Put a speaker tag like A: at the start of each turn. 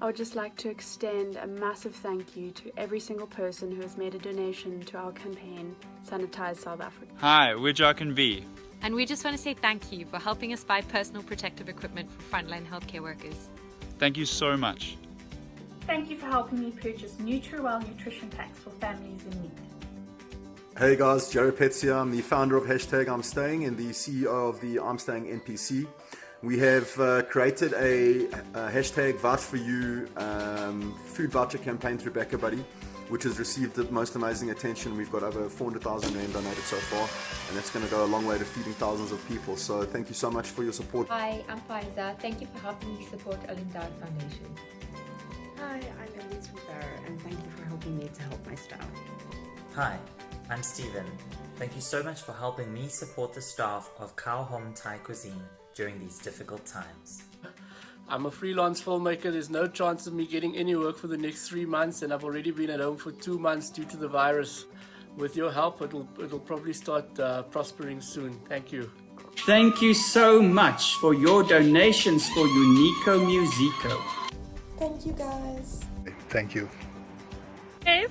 A: I would just like to extend a massive thank you to every single person who has made a donation to our campaign, Sanitize South Africa.
B: Hi, we're Jock and V.
C: And we just want to say thank you for helping us buy personal protective equipment for frontline healthcare workers.
B: Thank you so much.
D: Thank you for helping me purchase NutriWell nutrition packs for families in need.
E: Hey guys, Jared Petz here. I'm the founder of Hashtag I'm Staying and the CEO of the I'm Staying NPC. We have uh, created a, a, hashtag vouch for you um, food voucher campaign through BackaBuddy, which has received the most amazing attention. We've got over 400,000 rand donated so far, and that's going to go a long way to feeding thousands of people. So thank you so much for your support.
F: Hi, I'm Faiza. Thank you for helping me support Olindad Foundation.
G: Hi, I'm Elise Rivera, and thank you for helping me to help my staff.
H: Hi, I'm Stephen. Thank you so much for helping me support the staff of Cow Home Thai Cuisine during these difficult times.
I: I'm a freelance filmmaker. There's no chance of me getting any work for the next three months, and I've already been at home for two months due to the virus. With your help, it'll, it'll probably start uh, prospering soon. Thank you.
J: Thank you so much for your donations for Unico Musico.
K: Thank you guys.
L: Thank you.
D: Dave?